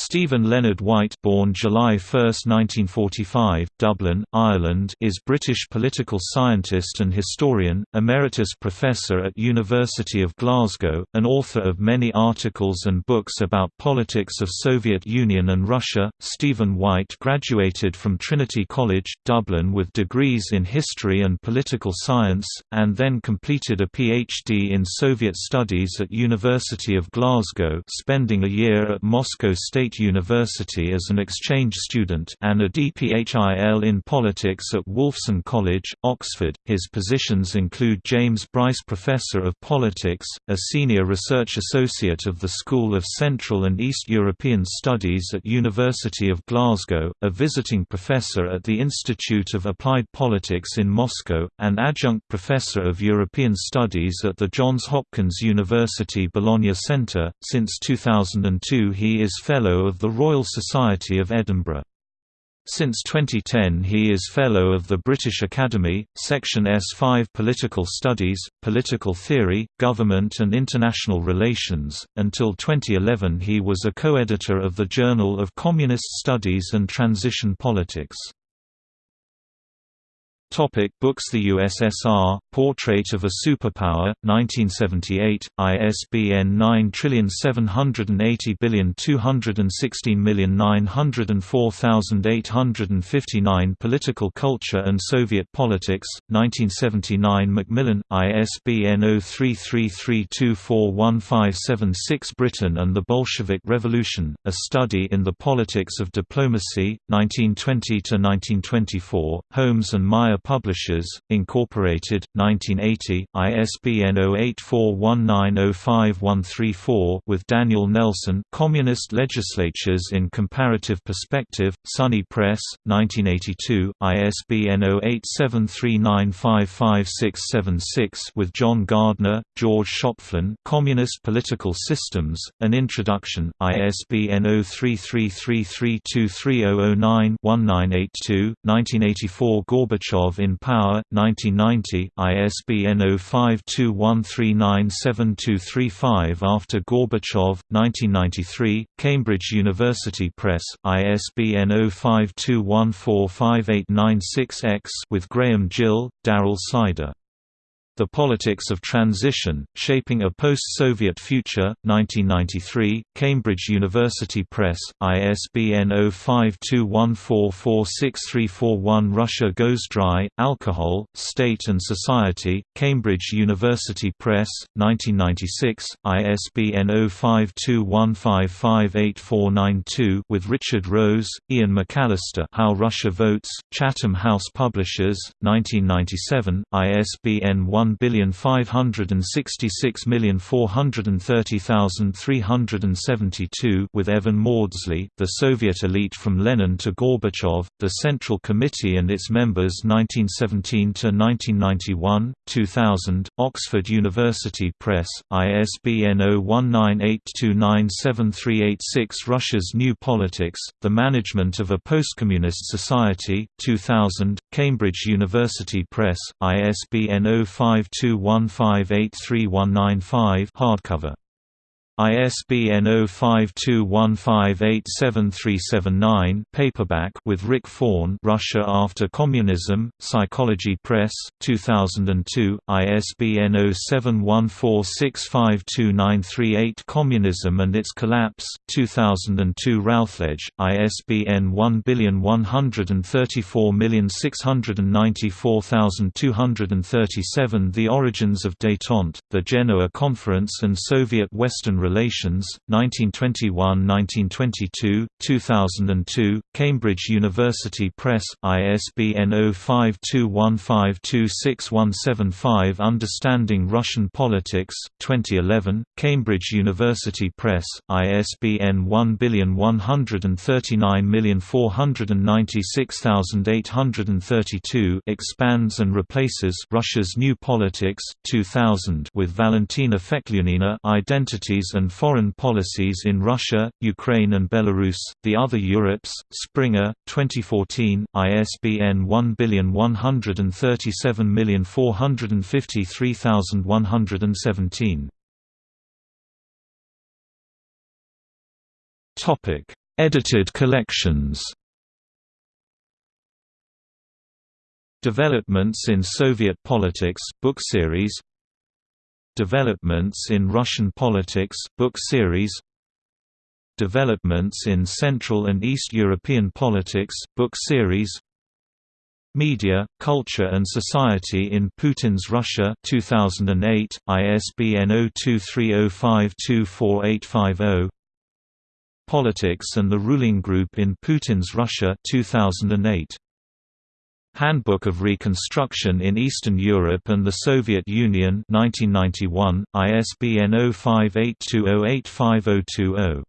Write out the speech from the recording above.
Stephen Leonard White born July 1, 1945, Dublin, Ireland is British political scientist and historian, emeritus professor at University of Glasgow, and author of many articles and books about politics of Soviet Union and Russia. Stephen White graduated from Trinity College, Dublin with degrees in history and political science, and then completed a PhD in Soviet studies at University of Glasgow spending a year at Moscow State State University as an exchange student and a DPhil in politics at Wolfson College, Oxford. His positions include James Bryce Professor of Politics, a Senior Research Associate of the School of Central and East European Studies at University of Glasgow, a visiting professor at the Institute of Applied Politics in Moscow, and adjunct professor of European Studies at the Johns Hopkins University Bologna Centre. Since 2002 he is Fellow of the Royal Society of Edinburgh. Since 2010 he is Fellow of the British Academy, Section S5 Political Studies, Political Theory, Government and International Relations. Until 2011 he was a co-editor of the Journal of Communist Studies and Transition Politics. Topic books The USSR, Portrait of a Superpower, 1978, ISBN 9780216904859 Political Culture and Soviet Politics, 1979 Macmillan, ISBN 0333241576 Britain and the Bolshevik Revolution, A Study in the Politics of Diplomacy, 1920–1924, Holmes and Meier Publishers, Incorporated, 1980, ISBN 0841905134 with Daniel Nelson Communist Legislatures in Comparative Perspective, SUNY Press, 1982, ISBN 0873955676 with John Gardner, George Schopflin Communist Political Systems, An Introduction, ISBN 0333323009-1982, 1984 Gorbachev in Power, 1990, ISBN 0521397235 After Gorbachev, 1993, Cambridge University Press, ISBN 0521458896-X with Graham Gill, Darrell Slider the Politics of Transition, Shaping a Post-Soviet Future, 1993, Cambridge University Press, ISBN 0521446341 Russia Goes Dry, Alcohol, State and Society, Cambridge University Press, 1996, ISBN 0521558492 with Richard Rose, Ian McAllister How Russia Votes, Chatham House Publishers, 1997, ISBN 1 one billion five hundred and sixty six million four hundred and thirty thousand three hundred and seventy two with Evan Mawdsley, The Soviet Elite from Lenin to Gorbachev, The Central Committee and its members 1917 to 1991, 2000, Oxford University Press, ISBN 0198297386 Russia's New Politics, The Management of a Postcommunist Society, 2000, Cambridge University Press, ISBN 05 52158319 hardcover ISBN 0521587379 paperback with Rick Fawn Russia After Communism, Psychology Press, 2002, ISBN 0714652938 Communism and Its Collapse, 2002 Routledge, ISBN 1134694237 The Origins of Détente, The Genoa Conference and Soviet Western Relations, 1921–1922, 2002, Cambridge University Press, ISBN 0521526175 Understanding Russian Politics, 2011, Cambridge University Press, ISBN 1139496832 expands and replaces Russia's New Politics, 2000 with Valentina Feklyunina Identities and Foreign Policies in Russia, Ukraine and Belarus, The Other Europes, Springer, 2014, ISBN 1137453117. Edited collections Developments in Soviet Politics book series Developments in Russian Politics book series Developments in Central and East European Politics book series Media, Culture and Society in Putin's Russia 2008, ISBN 0230524850 Politics and the Ruling Group in Putin's Russia 2008. Handbook of Reconstruction in Eastern Europe and the Soviet Union 1991, ISBN 0582085020.